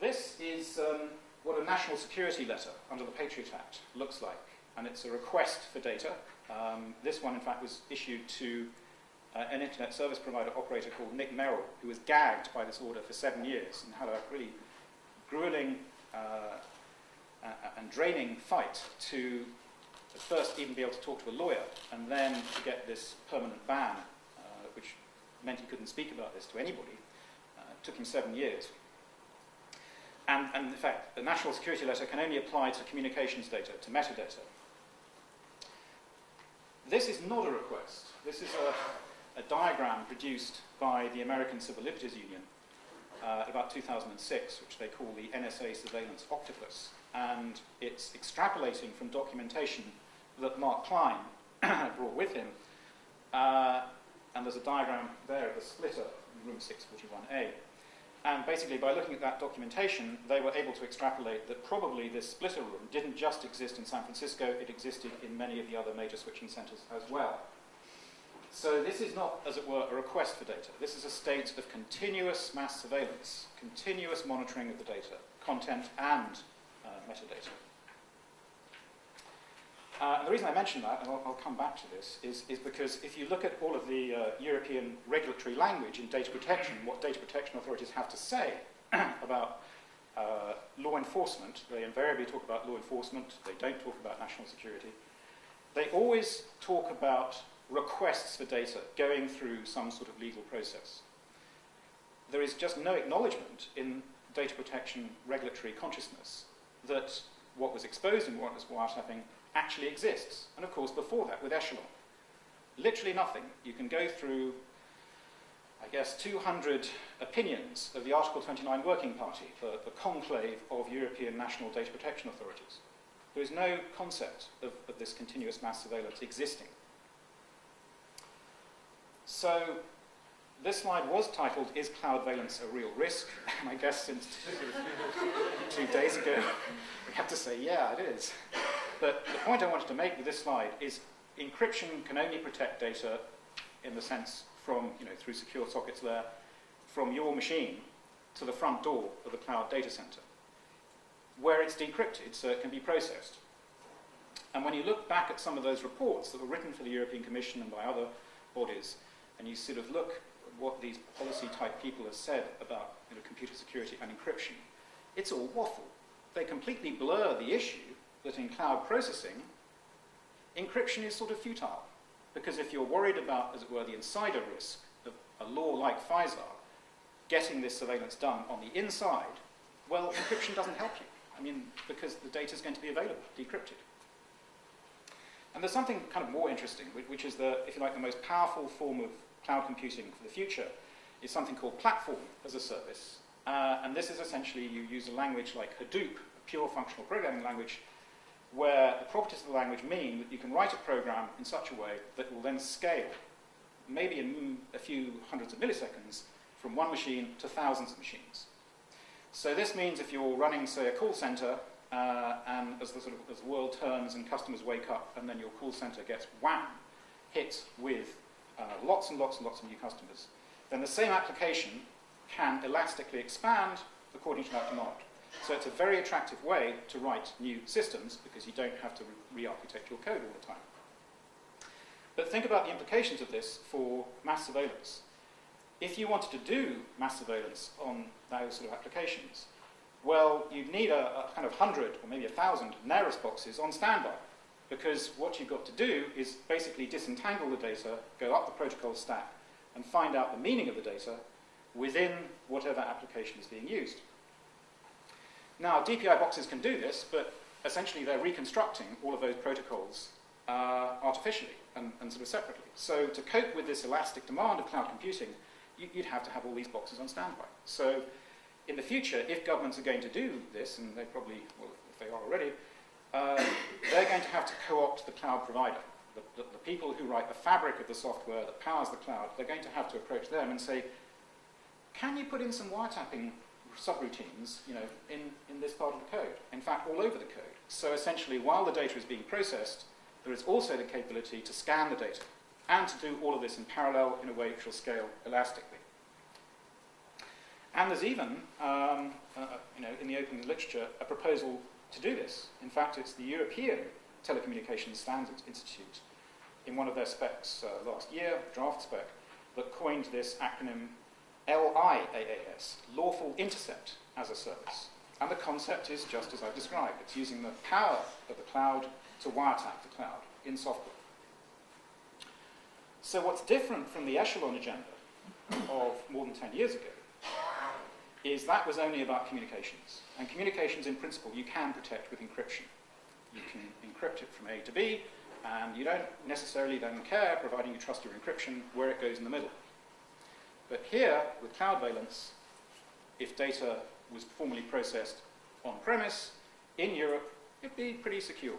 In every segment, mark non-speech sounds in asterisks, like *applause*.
This is um, what a national security letter under the Patriot Act looks like, and it's a request for data. Um, this one, in fact, was issued to uh, an internet service provider operator called Nick Merrill, who was gagged by this order for seven years and had a really grueling uh, and draining fight to at first even be able to talk to a lawyer and then to get this permanent ban, uh, which meant he couldn't speak about this to anybody. Uh, it took him seven years. And, and in fact, the national security letter can only apply to communications data, to metadata. This is not a request. This is a, a diagram produced by the American Civil Liberties Union uh, about 2006, which they call the NSA Surveillance Octopus. And it's extrapolating from documentation that Mark Klein *coughs* brought with him. Uh, and there's a diagram there of the splitter in room 641A. And basically, by looking at that documentation, they were able to extrapolate that probably this splitter room didn't just exist in San Francisco, it existed in many of the other major switching centers as well. So this is not, as it were, a request for data. This is a state of continuous mass surveillance, continuous monitoring of the data, content and uh, metadata. Uh, and the reason I mention that, and I'll, I'll, come back to this, is, is because if you look at all of the uh, European regulatory language in data protection, what data protection authorities have to say *clears throat* about uh, law enforcement, they invariably talk about law enforcement, they don't talk about national security. They always talk about requests for data going through some sort of legal process. There is just no acknowledgement in data protection regulatory consciousness that what was exposed in warrantless wiretapping actually exists. And of course, before that, with Echelon. Literally nothing. You can go through, I guess, 200 opinions of the Article 29 Working Party, the, the conclave of European national data protection authorities. There is no concept of, of this continuous mass surveillance existing. So this slide was titled, Is Cloud Valence a Real Risk? *laughs* And I guess since *laughs* two days ago, *laughs* we have to say, yeah, it is. But the point I wanted to make with this slide is encryption can only protect data in the sense from, you know, through secure sockets there, from your machine to the front door of the cloud data center, where it's decrypted so it uh, can be processed. And when you look back at some of those reports that were written for the European Commission and by other bodies, and you sort of look at what these policy type people have said about you know, computer security and encryption, it's all waffle. They completely blur the issue that in cloud processing, encryption is sort of futile. Because if you're worried about, as it were, the insider risk of a law like FISA getting this surveillance done on the inside, well, encryption doesn't help you. I mean, because the data is going to be available, decrypted. And there's something kind of more interesting, which is the, if you like, the most powerful form of cloud computing for the future is something called platform as a service. Uh, and this is essentially you use a language like Hadoop, a pure functional programming language, where the properties of the language mean that you can write a program in such a way that will then scale, maybe in a few hundreds of milliseconds, from one machine to thousands of machines. So this means if you're running, say, a call center, uh, and as the, sort of, as the world turns and customers wake up, and then your call center gets wham, hit with uh, lots and lots and lots of new customers, then the same application can elastically expand according to that demand. So it's a very attractive way to write new systems because you don't have to re-architect your code all the time. But think about the implications of this for mass surveillance. If you wanted to do mass surveillance on those sort of applications, well, you'd need a, a kind of hundred or maybe a thousand Narus boxes on standby because what you've got to do is basically disentangle the data, go up the protocol stack, and find out the meaning of the data within whatever application is being used. Now, DPI boxes can do this, but essentially they're reconstructing all of those protocols uh, artificially and, and, sort of separately. So to cope with this elastic demand of cloud computing, you, would have to have all these boxes on standby. So in the future, if governments are going to do this, and they probably, well, if they are already, uh, they're going to have to co-opt the cloud provider. The, the, the people who write the fabric of the software that powers the cloud, they're going to have to approach them and say, can you put in some wiretapping subroutines, you know, in, in this part of the code. In fact, all over the code. So essentially, while the data is being processed, there is also the capability to scan the data and to do all of this in parallel in a way which will scale elastically. And there's even, um, uh, you know, in the open literature, a proposal to do this. In fact, it's the European Telecommunications Standards Institute, in one of their specs uh, last year, draft spec, that coined this acronym LIAAS, Lawful Intercept as a Service. And the concept is just as I've described. It's using the power of the cloud to wiretap the cloud in software. So what's different from the echelon agenda of more than 10 years ago is that was only about communications. And communications, in principle, you can protect with encryption. You can encrypt it from A to B, and you don't necessarily then care, providing you trust your encryption, where it goes in the middle. But here, with cloud valence, if data was formally processed on premise in Europe, it'd be pretty secure.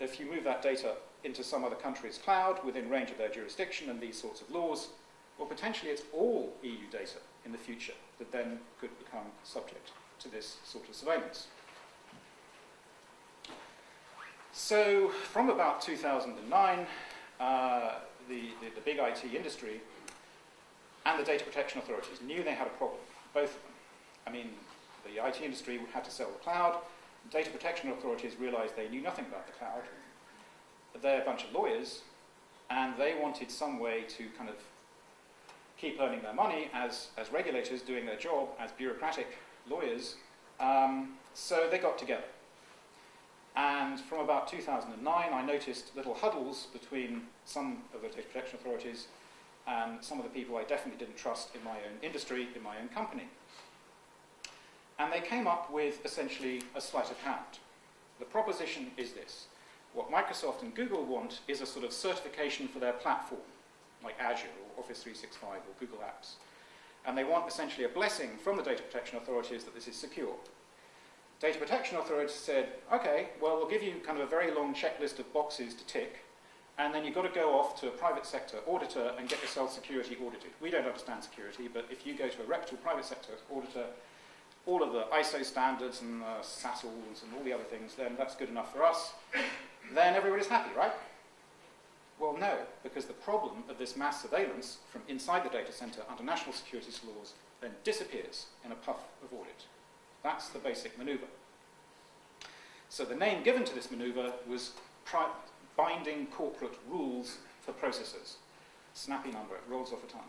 If you move that data into some other country's cloud within range of their jurisdiction and these sorts of laws, well, potentially it's all EU data in the future that then could become subject to this sort of surveillance. So from about 2009, uh, the, the, the, big IT industry and the data protection authorities knew they had a problem, both of them. I mean, the IT industry had to sell the cloud, data protection authorities realized they knew nothing about the cloud. They're a bunch of lawyers, and they wanted some way to kind of keep earning their money as, as regulators doing their job as bureaucratic lawyers. Um, so they got together. And from about 2009, I noticed little huddles between some of the data protection authorities and some of the people I definitely didn't trust in my own industry, in my own company. And they came up with essentially a sleight of hand. The proposition is this. What Microsoft and Google want is a sort of certification for their platform like Azure or Office 365 or Google Apps. And they want essentially a blessing from the data protection authorities that this is secure. Data protection authorities said, okay, well, we'll give you kind of a very long checklist of boxes to tick, and then you've got to go off to a private sector auditor and get yourself security audited. We don't understand security, but if you go to a reputable private sector auditor, all of the ISO standards and the SASLs and all the other things, then that's good enough for us. Then everybody's happy, right? Well, no, because the problem of this mass surveillance from inside the data center under national security laws then disappears in a puff of audit. That's the basic maneuver. So the name given to this maneuver was binding corporate rules for processors. Snappy number, it rolls off a tongue.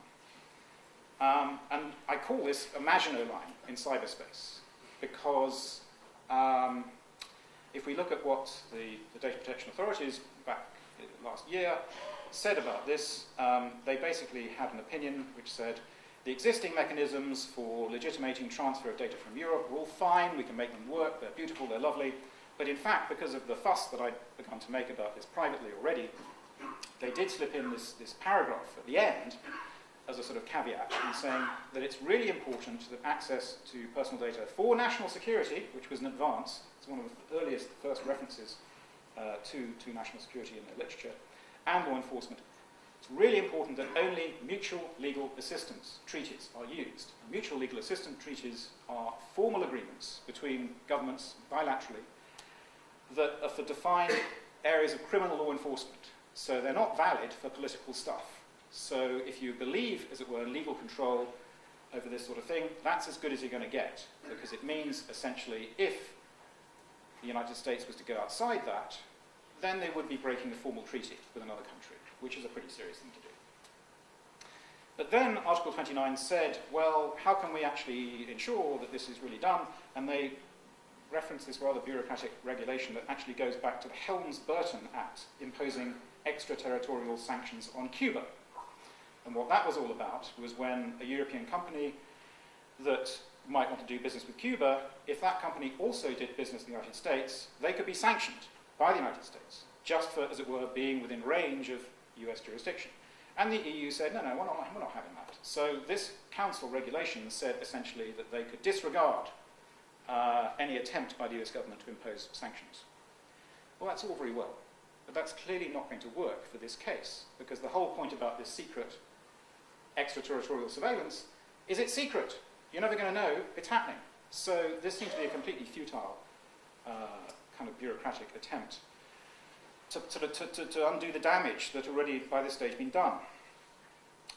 Um, and I call this a Maginot line in cyberspace because um, if we look at what the, the data protection authorities back last year said about this, um, they basically had an opinion which said the existing mechanisms for legitimating transfer of data from Europe are all fine, we can make them work, they're beautiful, they're lovely, but in fact, because of the fuss that I'd begun to make about this privately already, they did slip in this, this paragraph at the end as a sort of caveat in saying that it's really important that access to personal data for national security, which was an advance, it's one of the earliest, first references uh, to, to national security in their literature, and law enforcement. It's really important that only mutual legal assistance treaties are used. Mutual legal assistance treaties are formal agreements between governments bilaterally that are for defined areas of criminal law enforcement. So they're not valid for political stuff. So if you believe, as it were, in legal control over this sort of thing, that's as good as you're going to get, because it means essentially if the United States was to go outside that, then they would be breaking a formal treaty with another country, which is a pretty serious thing to do. But then Article 29 said, well, how can we actually ensure that this is really done? And they reference this rather bureaucratic regulation that actually goes back to the Helms-Burton Act imposing extraterritorial sanctions on Cuba. And what that was all about was when a European company that might want to do business with Cuba, if that company also did business in the United States, they could be sanctioned by the United States, just for, as it were, being within range of US jurisdiction. And the EU said, no, no, we're not, we're not having that. So this council regulation said essentially that they could disregard uh, any attempt by the US government to impose sanctions. Well, that's all very well, but that's clearly not going to work for this case, because the whole point about this secret extraterritorial surveillance is it's secret. You're never going to know it's happening. So this seems to be a completely futile uh, kind of bureaucratic attempt to, to, to, to, undo the damage that already by this stage been done.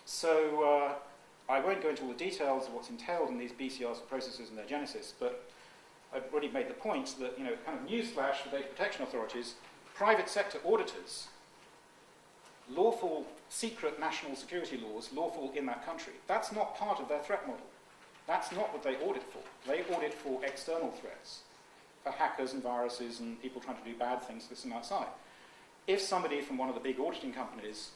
So uh, I won't go into all the details of what's entailed in these BCRs processes and their genesis, but I've already made the point that, you know, kind of newsflash for data protection authorities, private sector auditors, lawful secret national security laws, lawful in that country, that's not part of their threat model. That's not what they audit for. They audit for external threats, for hackers and viruses and people trying to do bad things this and outside. If somebody from one of the big auditing companies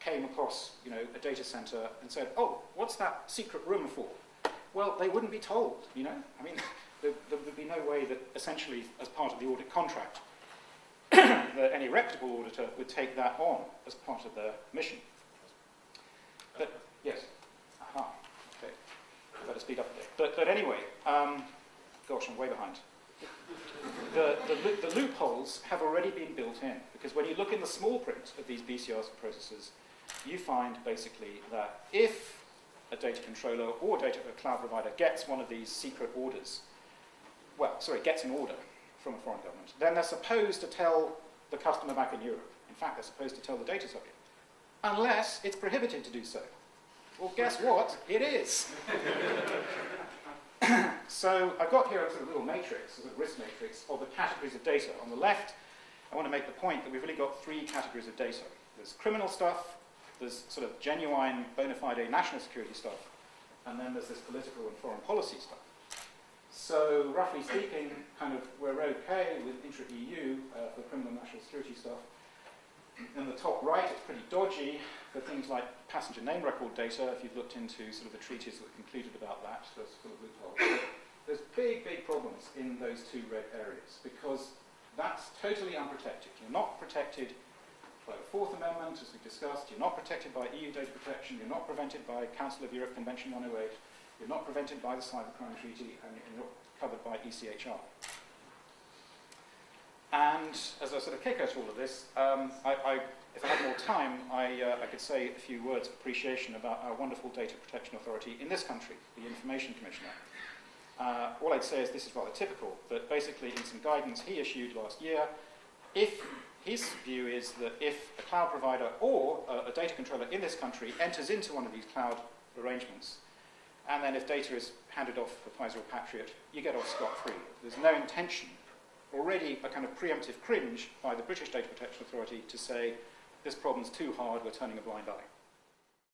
came across you know, a data center and said, oh, what's that secret room for? Well, they wouldn't be told, you know? I mean, *laughs* there, there would be no way that essentially, as part of the audit contract, *clears throat* that any reputable auditor would take that on as part of their mission. But, yes. Aha. Okay. Better speed up a bit. But, but anyway, um, gosh, I'm way behind. The, the, the, loopholes have already been built in, because when you look in the small print of these BCRs processes, you find basically that if a data controller or data a cloud provider gets one of these secret orders, well, sorry, gets an order from a foreign government, then they're supposed to tell the customer back in Europe. In fact, they're supposed to tell the data subject, unless it's prohibited to do so. Well, guess *laughs* what? It is. *laughs* so I've got here a sort of little matrix, a sort of risk matrix of the categories of data. On the left, I want to make the point that we've really got three categories of data. There's criminal stuff, there's sort of genuine, bona fide national security stuff, and then there's this political and foreign policy stuff. So, roughly speaking, kind of we're okay with intra-EU uh, for criminal national security stuff. In the top right, it's pretty dodgy for things like passenger name record data. If you've looked into sort of the treaties that were concluded about that, there's full of loopholes. There's big, big problems in those two red areas because that's totally unprotected. You're not protected by the Fourth Amendment, as we discussed, you're not protected by EU data protection, you're not prevented by Council of Europe Convention 108, you're not prevented by the Cybercrime Treaty, and you're not covered by ECHR. And as I sort of kick out all of this, um, I, I, if I had more time, I, uh, I could say a few words of appreciation about our wonderful data protection authority in this country, the Information Commissioner. Uh, all I'd say is this is rather typical, but basically in some guidance he issued last year, if his view is that if a cloud provider or a, a, data controller in this country enters into one of these cloud arrangements, and then if data is handed off for FISA or Patriot, you get off scot-free. There's no intention, already a kind of preemptive cringe by the British Data Protection Authority to say, this problem's too hard, we're turning a blind eye.